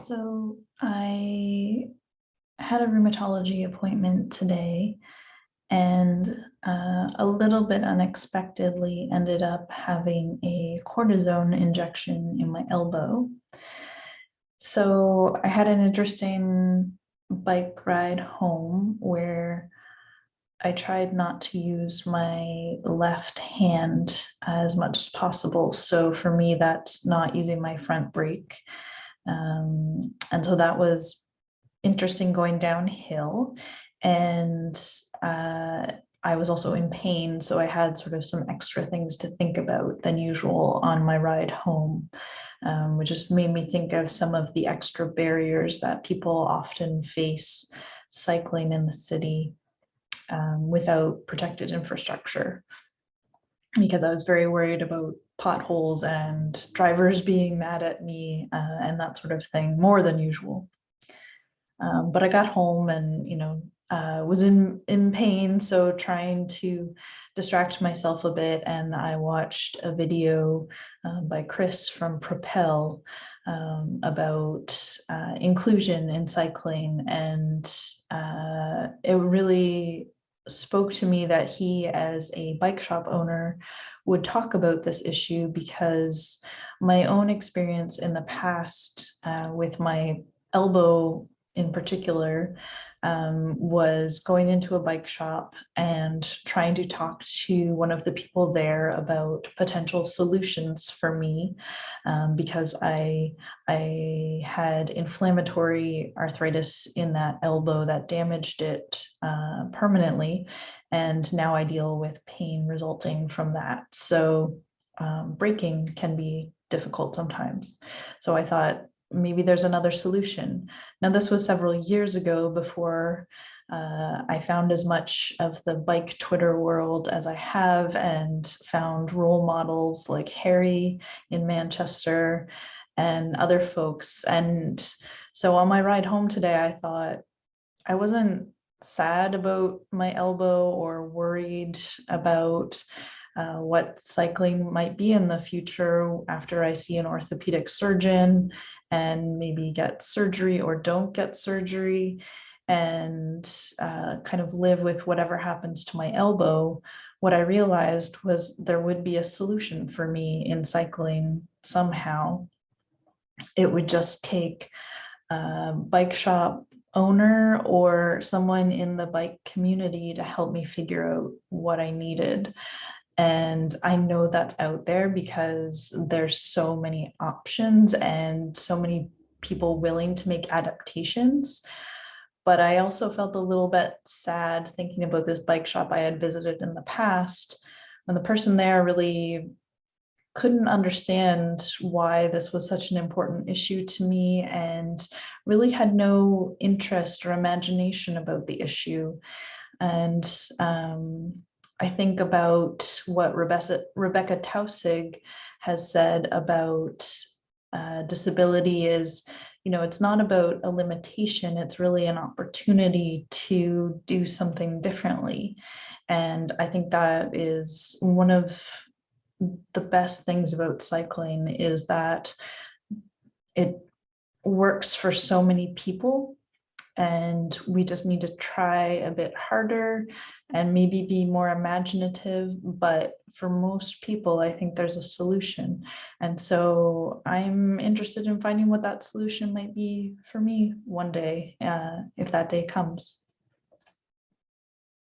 So I had a rheumatology appointment today and uh, a little bit unexpectedly ended up having a cortisone injection in my elbow. So I had an interesting bike ride home where I tried not to use my left hand as much as possible. So for me, that's not using my front brake. Um, and so that was interesting going downhill. And uh, I was also in pain, so I had sort of some extra things to think about than usual on my ride home, um, which just made me think of some of the extra barriers that people often face cycling in the city um, without protected infrastructure. Because I was very worried about potholes and drivers being mad at me uh, and that sort of thing more than usual. Um, but I got home and, you know, uh, was in, in pain. So trying to distract myself a bit. And I watched a video um, by Chris from Propel um, about uh, inclusion in cycling. And uh, it really spoke to me that he, as a bike shop owner, would talk about this issue because my own experience in the past uh, with my elbow in particular um, was going into a bike shop and trying to talk to one of the people there about potential solutions for me um, because I, I had inflammatory arthritis in that elbow that damaged it uh, permanently. And now I deal with pain resulting from that. So um, can be difficult sometimes. So I thought maybe there's another solution. Now, this was several years ago before uh, I found as much of the bike Twitter world as I have and found role models like Harry in Manchester and other folks. And so on my ride home today, I thought I wasn't sad about my elbow or worried about uh, what cycling might be in the future after I see an orthopedic surgeon and maybe get surgery or don't get surgery and uh, kind of live with whatever happens to my elbow, what I realized was there would be a solution for me in cycling somehow. It would just take a bike shop owner or someone in the bike community to help me figure out what I needed. And I know that's out there because there's so many options and so many people willing to make adaptations. But I also felt a little bit sad thinking about this bike shop I had visited in the past when the person there really couldn't understand why this was such an important issue to me and really had no interest or imagination about the issue. And um, I think about what Rebekah, Rebekah Taussig has said about uh, disability is, you know, it's not about a limitation, it's really an opportunity to do something differently. And I think that is one of the best things about cycling is that it works for so many people and we just need to try a bit harder and maybe be more imaginative but for most people i think there's a solution. And so i'm interested in finding what that solution might be for me one day uh, if that day comes